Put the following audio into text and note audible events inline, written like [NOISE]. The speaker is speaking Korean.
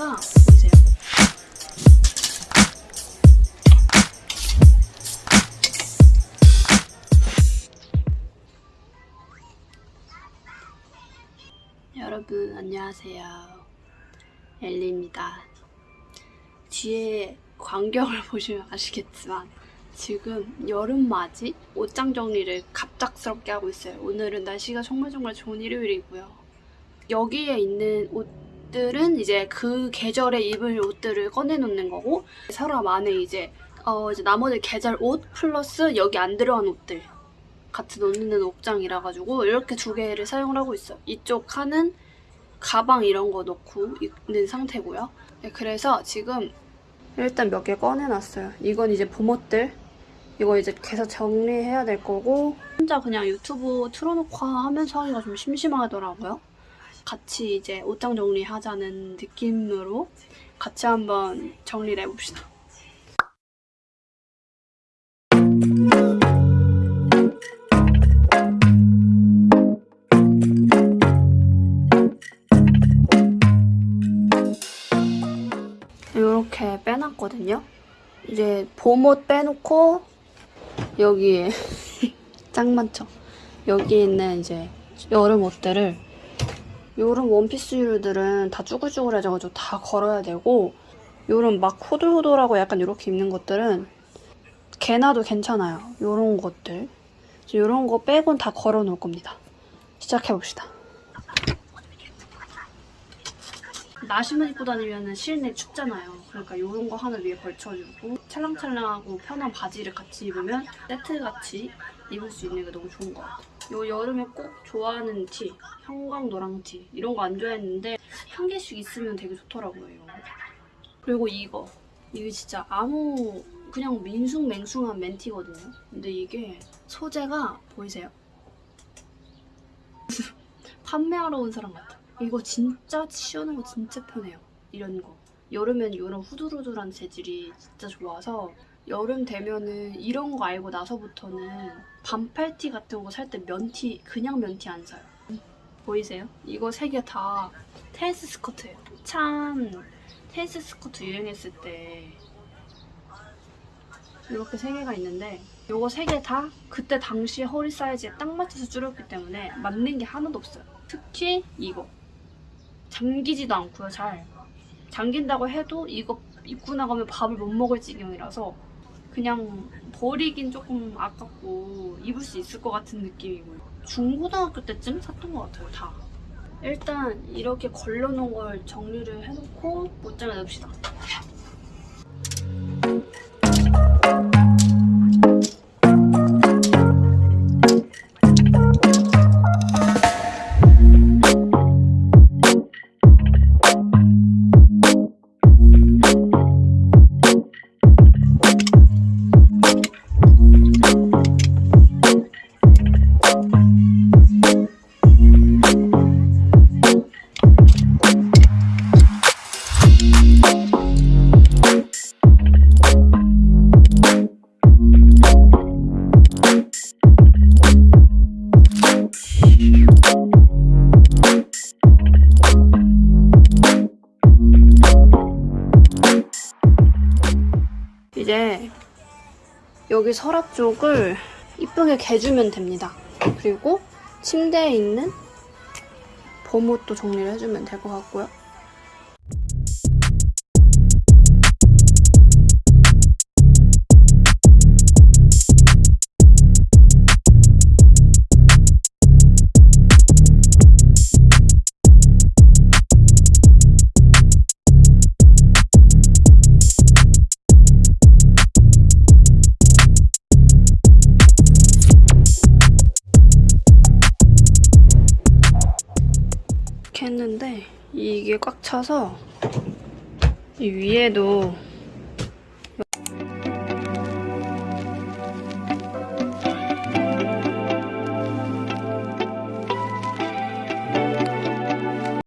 소재가 보이세요? 여러분 안녕하세요. 엘리입니다. 뒤에 광경을 [LAUGHS] 보시면 아시겠지만 지금 여름맞이 옷장 정리를 갑작스럽게 하고 있어요. 오늘은 날씨가 정말 정말 좋은 일요일이고요. 여기에 있는 옷 들은 이제 그 계절에 입을 옷들을 꺼내놓는 거고 서랍 안에 이제 어 이제 나머지 계절 옷 플러스 여기 안 들어간 옷들 같이 놓는 옷장이라 가지고 이렇게 두 개를 사용을 하고 있어요. 이쪽 칸은 가방 이런 거 넣고 있는 상태고요. 네, 그래서 지금 일단 몇 개 꺼내놨어요. 이건 이제 봄옷들. 이거 이제 계속 정리해야 될 거고 혼자 그냥 유튜브 틀어놓고 하면서 하기가 좀 심심하더라고요. 같이 이제 옷장 정리하자는 느낌으로 같이 한번 정리를 해봅시다. 이렇게 빼놨거든요. 이제 봄옷 빼놓고 여기에 [LAUGHS] 짱 많죠. 여기 있는 이제 여름 옷들을 요런 원피스류들은 다 쭈글쭈글해져가지고 다 걸어야 되고 요런 막 호돌호돌하고 약간 이렇게 입는 것들은 개나도 괜찮아요. 요런 것들 요런 거 빼곤 다 걸어 놓을 겁니다. 시작해봅시다. 나시만 입고 다니면 실내 춥잖아요. 그러니까 이런 거 하나 위에 걸쳐주고 찰랑찰랑하고 편한 바지를 같이 입으면 세트같이 입을 수 있는 게 너무 좋은 것 같아요. 요 여름에 꼭 좋아하는 티, 형광 노랑 티 이런 거 안 좋아했는데 한 개씩 있으면 되게 좋더라고요. 그리고 이거 이게 진짜 아무 그냥 민숭맹숭한 멘티거든요. 근데 이게 소재가 보이세요? [LAUGHS] 판매하러 온 사람 같아. 이거 진짜 씌우는 거 진짜 편해요. 이런 거. 여름엔 이런 후두루두란 재질이 진짜 좋아서 여름 되면은 이런 거 알고 나서부터는 반팔티 같은 거 살 때 면티 그냥 면티 안 사요. 보이세요? 이거 세 개 다 테니스 스커트예요. 참 테니스 스커트 유행했을 때 이렇게 세 개가 있는데 이거 세 개 다 그때 당시 허리 사이즈에 딱 맞춰서 줄였기 때문에 맞는 게 하나도 없어요. 특히 이거 잠기지도 않고요 잘 잠긴다고 해도 이거 입고 나가면 밥을 못 먹을 지경이라서 그냥 버리긴 조금 아깝고 입을 수 있을 것 같은 느낌이고요. 중고등학교 때쯤 샀던 것 같아요 다. 일단 이렇게 걸러놓은 걸 정리를 해놓고 옷장에 넣읍시다 이제 여기 서랍 쪽을 이쁘게 개주면 됩니다. 그리고 침대에 있는 봄옷도 정리를 해주면 될 것 같고요. 이렇게 했는데 이게 꽉 차서 이 위에도